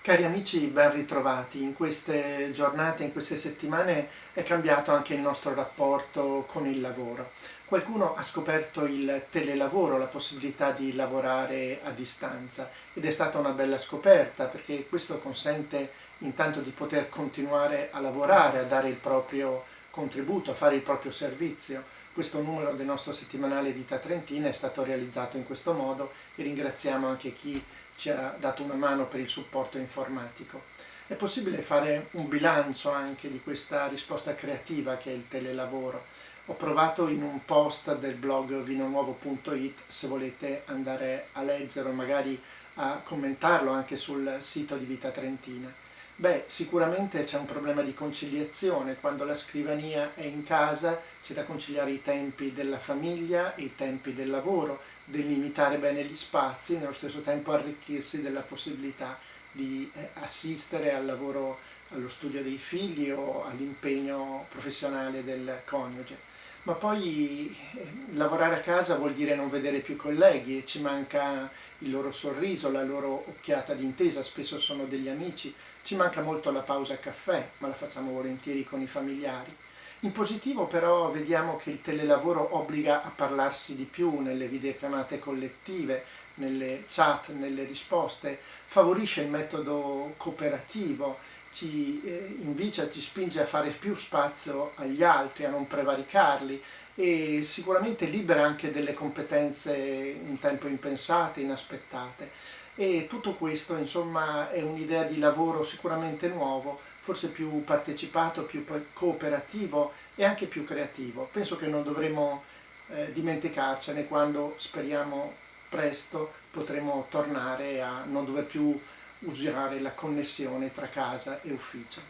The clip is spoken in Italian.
Cari amici, ben ritrovati. In queste giornate, in queste settimane è cambiato anche il nostro rapporto con il lavoro. Qualcuno ha scoperto il telelavoro, la possibilità di lavorare a distanza ed è stata una bella scoperta perché questo consente intanto di poter continuare a lavorare, a dare il proprio contributo, a fare il proprio servizio. Questo numero del nostro settimanale Vita Trentina è stato realizzato in questo modo e ringraziamo anche chi ci ha dato una mano per il supporto informatico. È possibile fare un bilancio anche di questa risposta creativa che è il telelavoro. Ho provato in un post del blog vinonuovo.it se volete andare a leggere o magari a commentarlo anche sul sito di Vita Trentina. Beh, sicuramente c'è un problema di conciliazione, quando la scrivania è in casa c'è da conciliare i tempi della famiglia e i tempi del lavoro, delimitare bene gli spazi e nello stesso tempo arricchirsi della possibilità di eh, assistere al lavoro, allo studio dei figli o all'impegno professionale del coniuge. Ma poi eh, lavorare a casa vuol dire non vedere più colleghi e ci manca il loro sorriso, la loro occhiata d'intesa, spesso sono degli amici, ci manca molto la pausa caffè, ma la facciamo volentieri con i familiari. In positivo però vediamo che il telelavoro obbliga a parlarsi di più nelle videochiamate collettive, nelle chat, nelle risposte, favorisce il metodo cooperativo, ci eh, invicia, ci spinge a fare più spazio agli altri, a non prevaricarli e sicuramente libera anche delle competenze un tempo impensate, inaspettate. E tutto questo insomma è un'idea di lavoro sicuramente nuovo, forse più partecipato, più cooperativo e anche più creativo. Penso che non dovremo eh, dimenticarcene quando speriamo presto potremo tornare a non dover più usare la connessione tra casa e ufficio.